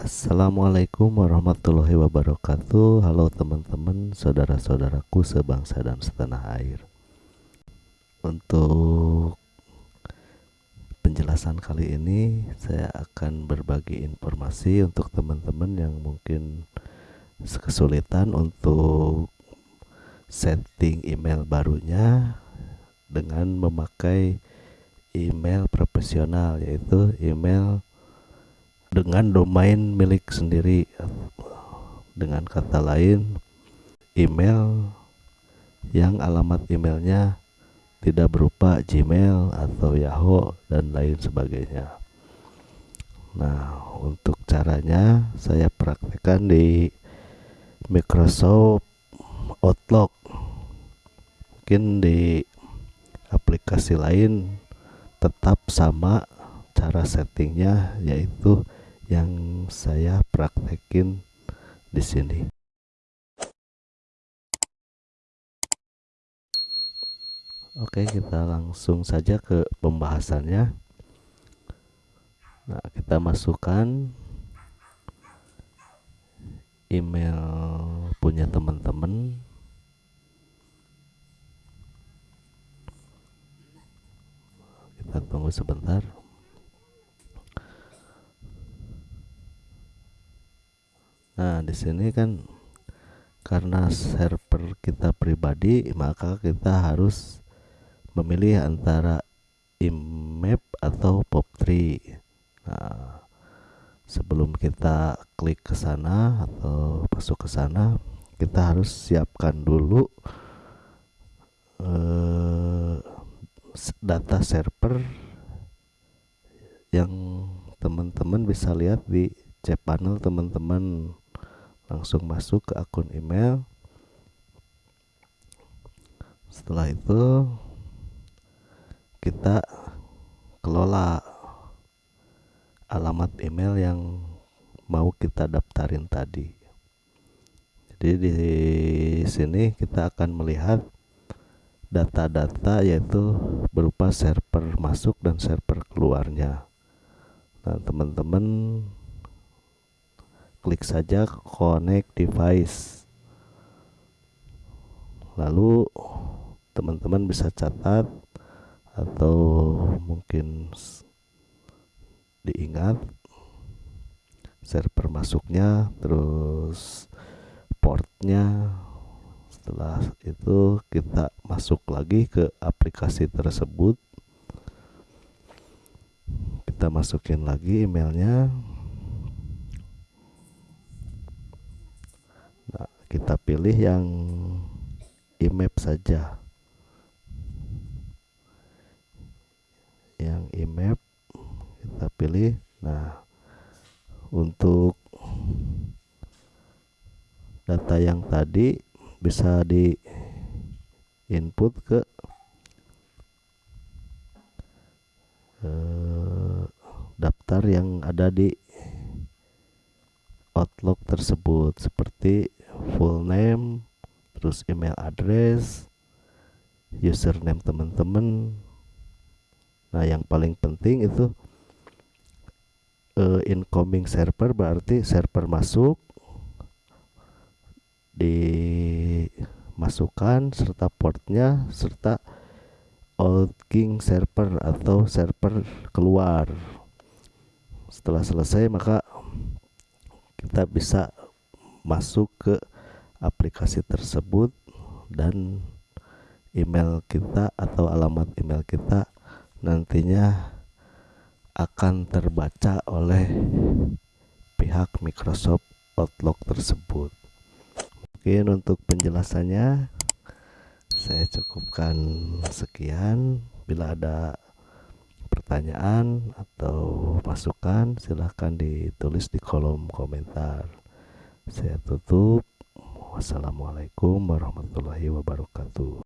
Assalamualaikum warahmatullahi wabarakatuh. Halo teman-teman, saudara-saudaraku sebangsa dan setanah air. Untuk penjelasan kali ini Saya akan berbagi informasi untuk teman-teman yang mungkin kesulitan untuk setting email barunya Dengan memakai email profesional yaitu email dengan domain milik sendiri dengan kata lain email yang alamat emailnya tidak berupa Gmail atau Yahoo dan lain sebagainya. Nah untuk caranya saya praktekkan di Microsoft Outlook. Mungkin di aplikasi lain tetap sama cara settingnya yaitu yang saya praktekin di sini. Oke, kita langsung saja ke pembahasannya. Nah, kita masukkan email punya teman-teman. Kita tunggu sebentar. Nah, di sini kan karena server kita pribadi, maka kita harus memilih antara IMAP atau POP3. Nah, sebelum kita klik ke sana atau masuk ke sana, kita harus siapkan dulu eh, data server yang teman-teman bisa lihat di cPanel teman-teman langsung masuk ke akun email. Setelah itu kita kelola alamat email yang mau kita daftarin tadi. Jadi di sini kita akan melihat data-data yaitu berupa server masuk dan server keluarnya. Nah teman-teman klik saja connect device. Lalu teman-teman bisa catat atau mungkin diingat server masuknya terus portnya. Setelah itu kita masuk lagi ke aplikasi tersebut. Kita masukin lagi emailnya kita pilih yang imap saja. Yang imap kita pilih. Nah untuk data yang tadi bisa di input ke eh, daftar yang ada di Outlook tersebut. Seperti full name terus email address username teman-teman nah yang paling penting itu uh, incoming server berarti server masuk dimasukkan serta portnya serta outgoing server atau server keluar. Setelah selesai maka kita bisa masuk ke aplikasi tersebut dan email kita atau alamat email kita nantinya akan terbaca oleh pihak Microsoft Outlook tersebut. Mungkin untuk penjelasannya saya cukupkan sekian. Bila ada pertanyaan atau masukan silahkan ditulis di kolom komentar saya tutup wassalamualaikum warahmatullahi wabarakatuh